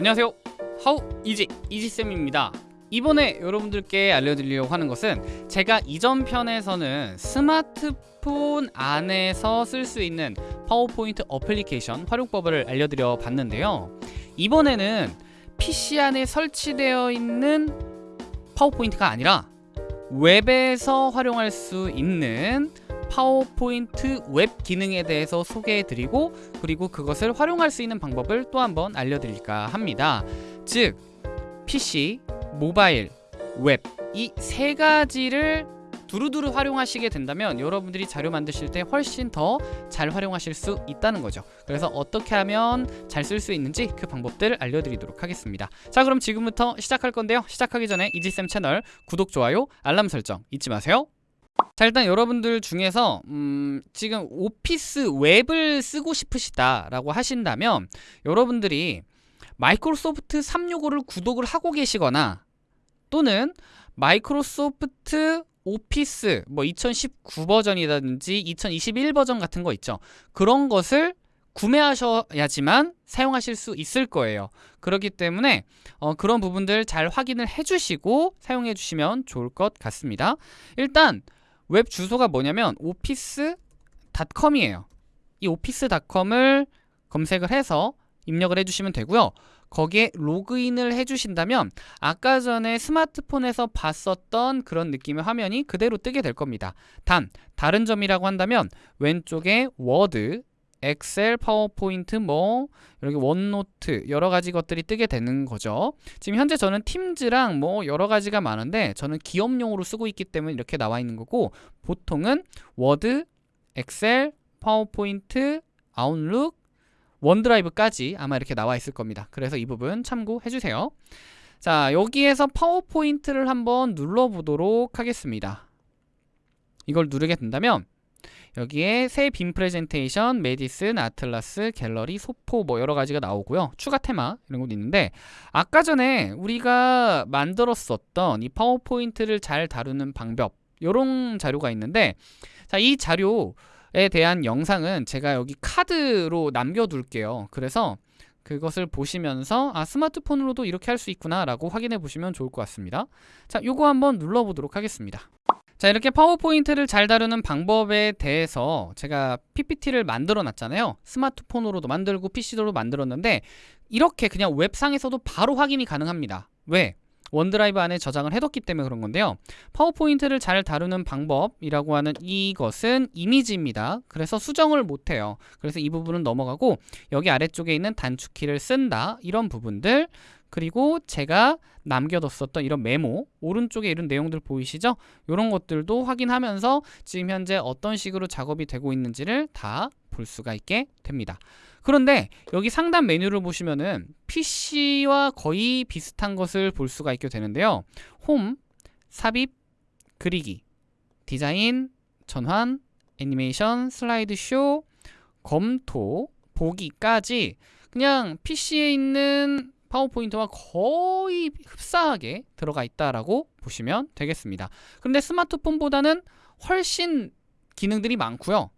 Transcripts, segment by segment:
안녕하세요. 하우 이지 이지쌤입니다. 이번에 여러분들께 알려드리려고 하는 것은 제가 이전 편에서는 스마트폰 안에서 쓸 수 있는 파워포인트 어플리케이션 활용법을 알려드려 봤는데요. 이번에는 PC 안에 설치되어 있는 파워포인트가 아니라 웹에서 활용할 수 있는 파워포인트 웹 기능에 대해서 소개해드리고 그리고 그것을 활용할 수 있는 방법을 또 한번 알려드릴까 합니다. 즉 PC, 모바일, 웹 이 세 가지를 두루두루 활용하시게 된다면 여러분들이 자료 만드실 때 훨씬 더 잘 활용하실 수 있다는 거죠. 그래서 어떻게 하면 잘 쓸 수 있는지 그 방법들을 알려드리도록 하겠습니다. 자 그럼 지금부터 시작할 건데요. 시작하기 전에 이지쌤 채널 구독, 좋아요, 알람 설정 잊지 마세요 자 일단 여러분들 중에서 음, 지금 오피스 웹을 쓰고 싶으시다 라고 하신다면 여러분들이 마이크로소프트 365를 구독을 하고 계시거나 또는 마이크로소프트 오피스 뭐 2019 버전이라든지 2021 버전 같은 거 있죠. 그런 것을 구매하셔야지만 사용하실 수 있을 거예요. 그렇기 때문에 어, 그런 부분들 잘 확인을 해주시고 사용해 주시면 좋을 것 같습니다. 일단 웹 주소가 뭐냐면 오피스닷컴이에요. 이 오피스닷컴을 검색을 해서 입력을 해주시면 되고요. 거기에 로그인을 해주신다면 아까 전에 스마트폰에서 봤었던 그런 느낌의 화면이 그대로 뜨게 될 겁니다. 단, 다른 점이라고 한다면 왼쪽에 워드, 엑셀, 파워포인트, 뭐 이렇게 원노트 여러 가지 것들이 뜨게 되는 거죠. 지금 현재 저는 팀즈랑 뭐 여러 가지가 많은데 저는 기업용으로 쓰고 있기 때문에 이렇게 나와 있는 거고 보통은 워드, 엑셀, 파워포인트, 아웃룩, 원드라이브까지 아마 이렇게 나와 있을 겁니다. 그래서 이 부분 참고해 주세요. 자, 여기에서 파워포인트를 한번 눌러 보도록 하겠습니다. 이걸 누르게 된다면 여기에 새 빈 프레젠테이션, 매디슨, 아틀라스, 갤러리, 소포 뭐 여러 가지가 나오고요. 추가 테마 이런 것도 있는데 아까 전에 우리가 만들었었던 이 파워포인트를 잘 다루는 방법 이런 자료가 있는데 자, 이 자료에 대한 영상은 제가 여기 카드로 남겨둘게요. 그래서 그것을 보시면서 아 스마트폰으로도 이렇게 할 수 있구나 라고 확인해 보시면 좋을 것 같습니다 자 요거 한번 눌러 보도록 하겠습니다 자 이렇게 파워포인트를 잘 다루는 방법에 대해서 제가 PPT를 만들어 놨잖아요. 스마트폰으로도 만들고 PC로도 만들었는데 이렇게 그냥 웹상에서도 바로 확인이 가능합니다. 왜? 원드라이브 안에 저장을 해뒀기 때문에 그런 건데요. 파워포인트를 잘 다루는 방법이라고 하는 이것은 이미지입니다. 그래서 수정을 못해요. 그래서 이 부분은 넘어가고 여기 아래쪽에 있는 단축키를 쓴다. 이런 부분들 그리고 제가 남겨뒀었던 이런 메모 오른쪽에 이런 내용들 보이시죠? 이런 것들도 확인하면서 지금 현재 어떤 식으로 작업이 되고 있는지를 다 볼 수가 있게 됩니다. 그런데 여기 상단 메뉴를 보시면은 PC와 거의 비슷한 것을 볼 수가 있게 되는데요. 홈, 삽입, 그리기, 디자인, 전환, 애니메이션, 슬라이드 쇼, 검토, 보기까지 그냥 PC에 있는 파워포인트와 거의 흡사하게 들어가 있다라고 보시면 되겠습니다. 그런데 스마트폰보다는 훨씬 기능들이 많고요.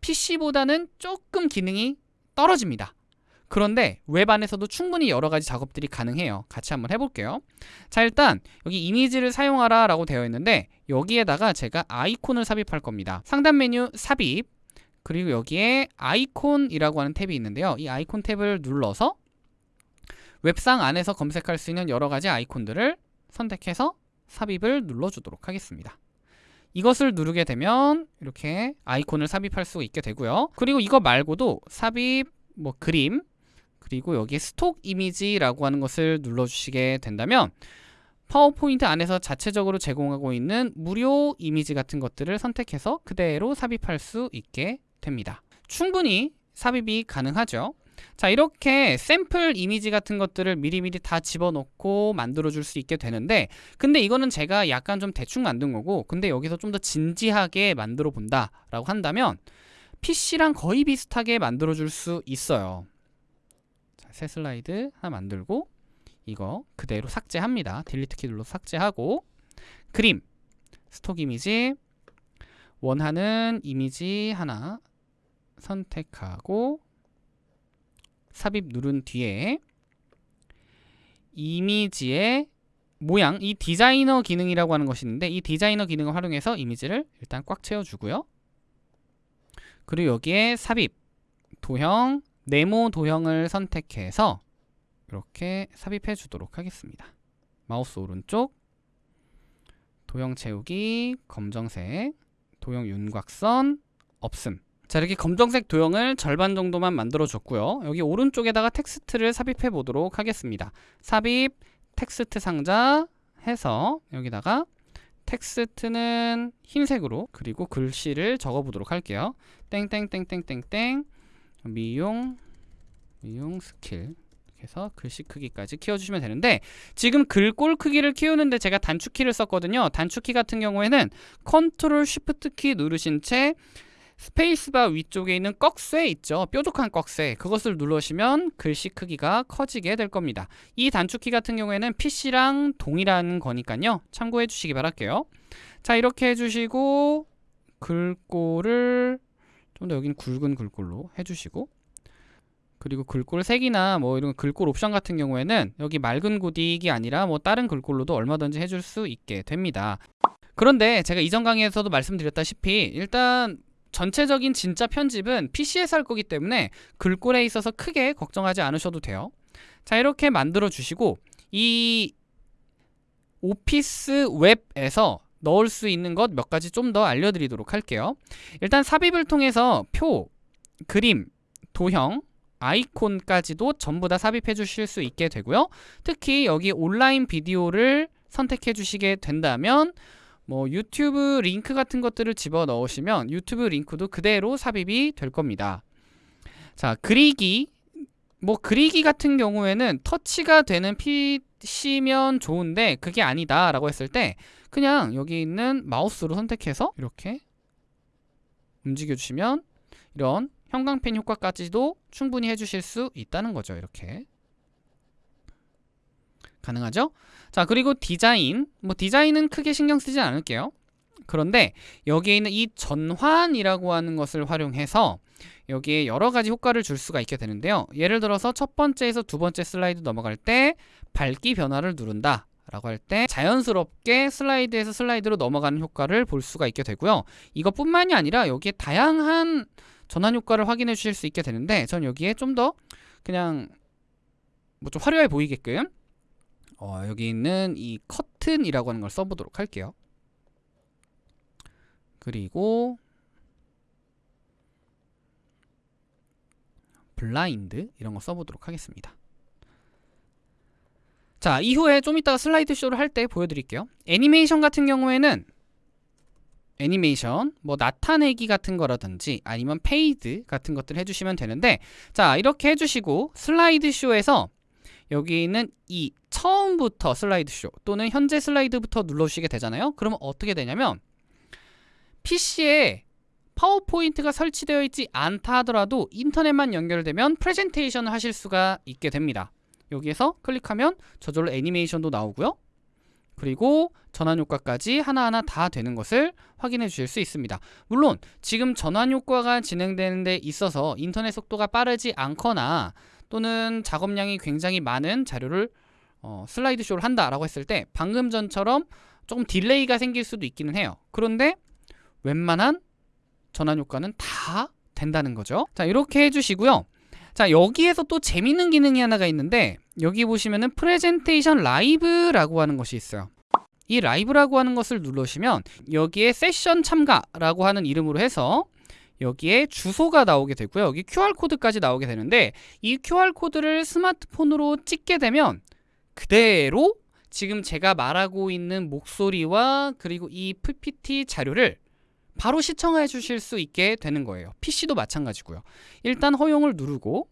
PC보다는 조금 기능이 떨어집니다. 그런데 웹 안에서도 충분히 여러 가지 작업들이 가능해요. 같이 한번 해볼게요. 자 일단 여기 이미지를 사용하라 라고 되어 있는데 여기에다가 제가 아이콘을 삽입할 겁니다. 상단 메뉴 삽입 그리고 여기에 아이콘이라고 하는 탭이 있는데요. 이 아이콘 탭을 눌러서 웹상 안에서 검색할 수 있는 여러 가지 아이콘들을 선택해서 삽입을 눌러주도록 하겠습니다. 이것을 누르게 되면 이렇게 아이콘을 삽입할 수 있게 되고요. 그리고 이거 말고도 삽입, 뭐 그림, 그리고 여기에 스톡 이미지라고 하는 것을 눌러주시게 된다면 파워포인트 안에서 자체적으로 제공하고 있는 무료 이미지 같은 것들을 선택해서 그대로 삽입할 수 있게 됩니다. 충분히 삽입이 가능하죠. 자 이렇게 샘플 이미지 같은 것들을 미리미리 다 집어넣고 만들어 줄 수 있게 되는데 근데 이거는 제가 약간 좀 대충 만든 거고 근데 여기서 좀 더 진지하게 만들어 본다 라고 한다면 PC랑 거의 비슷하게 만들어 줄 수 있어요. 자, 새 슬라이드 하나 만들고 이거 그대로 삭제합니다. 딜리트 키 눌러 삭제하고 그림 스톡 이미지 원하는 이미지 하나 선택하고 삽입 누른 뒤에 이미지의 모양, 이 디자이너 기능이라고 하는 것이 있는데 이 디자이너 기능을 활용해서 이미지를 일단 꽉 채워주고요. 그리고 여기에 삽입, 도형, 네모 도형을 선택해서 이렇게 삽입해 주도록 하겠습니다. 마우스 오른쪽 도형 채우기 검정색 도형 윤곽선 없음 자 이렇게 검정색 도형을 절반 정도만 만들어 줬고요. 여기 오른쪽에다가 텍스트를 삽입해 보도록 하겠습니다. 삽입 텍스트 상자 해서 여기다가 텍스트는 흰색으로 그리고 글씨를 적어 보도록 할게요. 땡땡땡땡땡땡. 미용 미용 스킬. 해서 글씨 크기까지 키워주시면 되는데 지금 글꼴 크기를 키우는데 제가 단축키를 썼거든요. 단축키 같은 경우에는 컨트롤 쉬프트 키 누르신 채 스페이스바 위쪽에 있는 꺽쇠 있죠? 뾰족한 꺽쇠. 그것을 누르시면 글씨 크기가 커지게 될 겁니다. 이 단축키 같은 경우에는 PC랑 동일한 거니까요. 참고해 주시기 바랄게요. 자 이렇게 해주시고 글꼴을 좀 더 여기는 굵은 글꼴로 해주시고 그리고 글꼴 색이나 뭐 이런 글꼴 옵션 같은 경우에는 여기 맑은 고딕이 아니라 뭐 다른 글꼴로도 얼마든지 해줄 수 있게 됩니다. 그런데 제가 이전 강의에서도 말씀드렸다시피 일단 전체적인 진짜 편집은 PC에서 할 거기 때문에 글꼴에 있어서 크게 걱정하지 않으셔도 돼요. 자 이렇게 만들어 주시고 이 오피스 웹에서 넣을 수 있는 것 몇 가지 좀 더 알려드리도록 할게요. 일단 삽입을 통해서 표, 그림, 도형, 아이콘까지도 전부 다 삽입해 주실 수 있게 되고요. 특히 여기 온라인 비디오를 선택해 주시게 된다면 뭐 유튜브 링크 같은 것들을 집어 넣으시면 유튜브 링크도 그대로 삽입이 될 겁니다. 자, 그리기 뭐 그리기 같은 경우에는 터치가 되는 PC면 좋은데 그게 아니다 라고 했을 때 그냥 여기 있는 마우스로 선택해서 이렇게 움직여 주시면 이런 형광펜 효과까지도 충분히 해주실 수 있다는 거죠. 이렇게 가능하죠? 자 그리고 디자인 뭐 디자인은 크게 신경 쓰지 않을게요. 그런데 여기에 있는 이 전환이라고 하는 것을 활용해서 여기에 여러 가지 효과를 줄 수가 있게 되는데요. 예를 들어서 첫 번째에서 두 번째 슬라이드 넘어갈 때 밝기 변화를 누른다. 라고 할 때 자연스럽게 슬라이드에서 슬라이드로 넘어가는 효과를 볼 수가 있게 되고요. 이것뿐만이 아니라 여기에 다양한 전환 효과를 확인해 주실 수 있게 되는데 전 여기에 좀 더 그냥 뭐 좀 화려해 보이게끔 어, 여기 있는 이 커튼이라고 하는 걸 써보도록 할게요. 그리고 블라인드 이런 거 써보도록 하겠습니다. 자 이후에 좀 이따가 슬라이드 쇼를 할 때 보여드릴게요. 애니메이션 같은 경우에는 애니메이션 뭐 나타내기 같은 거라든지 아니면 fade 같은 것들 해주시면 되는데 자 이렇게 해주시고 슬라이드 쇼에서 여기 있는 이 처음부터 슬라이드 쇼 또는 현재 슬라이드부터 눌러주시게 되잖아요. 그러면 어떻게 되냐면 PC에 파워포인트가 설치되어 있지 않다 하더라도 인터넷만 연결되면 프레젠테이션을 하실 수가 있게 됩니다. 여기에서 클릭하면 저절로 애니메이션도 나오고요. 그리고 전환 효과까지 하나하나 다 되는 것을 확인해 주실 수 있습니다. 물론 지금 전환 효과가 진행되는 데 있어서 인터넷 속도가 빠르지 않거나 또는 작업량이 굉장히 많은 자료를 어, 슬라이드 쇼를 한다라고 했을 때 방금 전처럼 조금 delay가 생길 수도 있기는 해요. 그런데 웬만한 전환 효과는 다 된다는 거죠. 자 이렇게 해주시고요. 자 여기에서 또 재밌는 기능이 하나가 있는데 여기 보시면은 프레젠테이션 라이브라고 하는 것이 있어요 이 라이브라고 하는 것을 누르시면 여기에 세션 참가라고 하는 이름으로 해서 여기에 주소가 나오게 되고요. 여기 QR코드까지 나오게 되는데 이 QR코드를 스마트폰으로 찍게 되면 그대로 지금 제가 말하고 있는 목소리와 그리고 이 PPT 자료를 바로 시청해 주실 수 있게 되는 거예요. PC도 마찬가지고요. 일단 허용을 누르고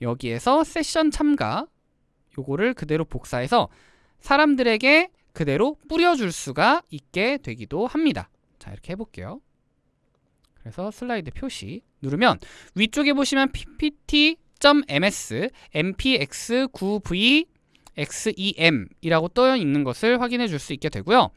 여기에서 세션 참가 요거를 그대로 복사해서 사람들에게 그대로 뿌려줄 수가 있게 되기도 합니다. 자 이렇게 해볼게요 그래서 슬라이드 표시 누르면 위쪽에 보시면 ppt.ms mpx9v xem 이라고 떠 있는 것을 확인해 줄 수 있게 되고요.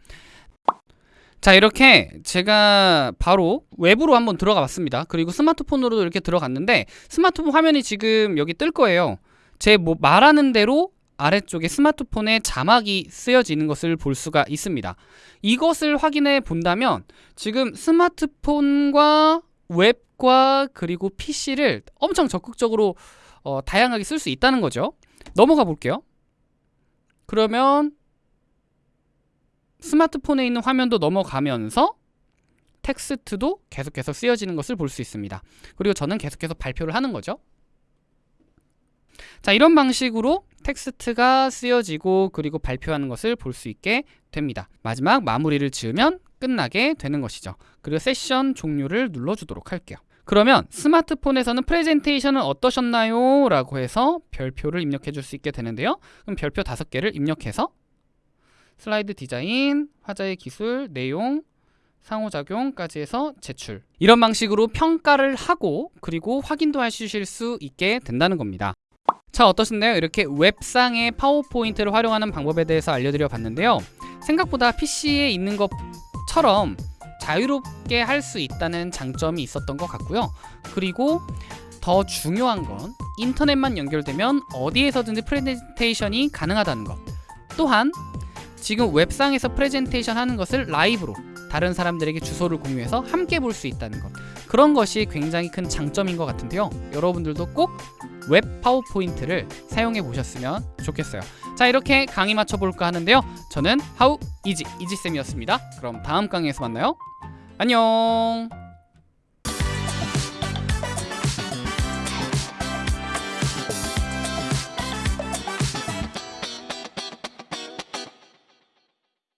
자 이렇게 제가 바로 외부로 한번 들어가 봤습니다. 그리고 스마트폰으로도 이렇게 들어갔는데 스마트폰 화면이 지금 여기 뜰 거예요. 제 뭐 말하는 대로 아래쪽에 스마트폰에 자막이 쓰여지는 것을 볼 수가 있습니다. 이것을 확인해 본다면 지금 스마트폰과 웹과 그리고 PC를 엄청 적극적으로 어, 다양하게 쓸 수 있다는 거죠. 넘어가 볼게요. 그러면 스마트폰에 있는 화면도 넘어가면서 텍스트도 계속해서 쓰여지는 것을 볼 수 있습니다. 그리고 저는 계속해서 발표를 하는 거죠. 자, 이런 방식으로 텍스트가 쓰여지고 그리고 발표하는 것을 볼 수 있게 됩니다. 마지막 마무리를 지으면 끝나게 되는 것이죠. 그리고 세션 종료를 눌러주도록 할게요. 그러면 스마트폰에서는 프레젠테이션은 어떠셨나요? 라고 해서 별표를 입력해 줄 수 있게 되는데요. 그럼 별표 다섯 개를 입력해서 슬라이드 디자인, 화자의 기술, 내용, 상호작용까지 해서 제출 이런 방식으로 평가를 하고 그리고 확인도 하실 수 있게 된다는 겁니다 자 어떠신가요? 이렇게 웹상의 파워포인트를 활용하는 방법에 대해서 알려드려 봤는데요. 생각보다 PC에 있는 것처럼 자유롭게 할 수 있다는 장점이 있었던 것 같고요. 그리고 더 중요한 건 인터넷만 연결되면 어디에서든지 프레젠테이션이 가능하다는 것. 또한 지금 웹상에서 프레젠테이션 하는 것을 라이브로 다른 사람들에게 주소를 공유해서 함께 볼 수 있다는 것. 그런 것이 굉장히 큰 장점인 것 같은데요. 여러분들도 꼭 웹 파워포인트를 사용해 보셨으면 좋겠어요. 자 이렇게 강의 마쳐볼까 하는데요. 저는 하우 이지 이지쌤이었습니다. 그럼 다음 강의에서 만나요. 안녕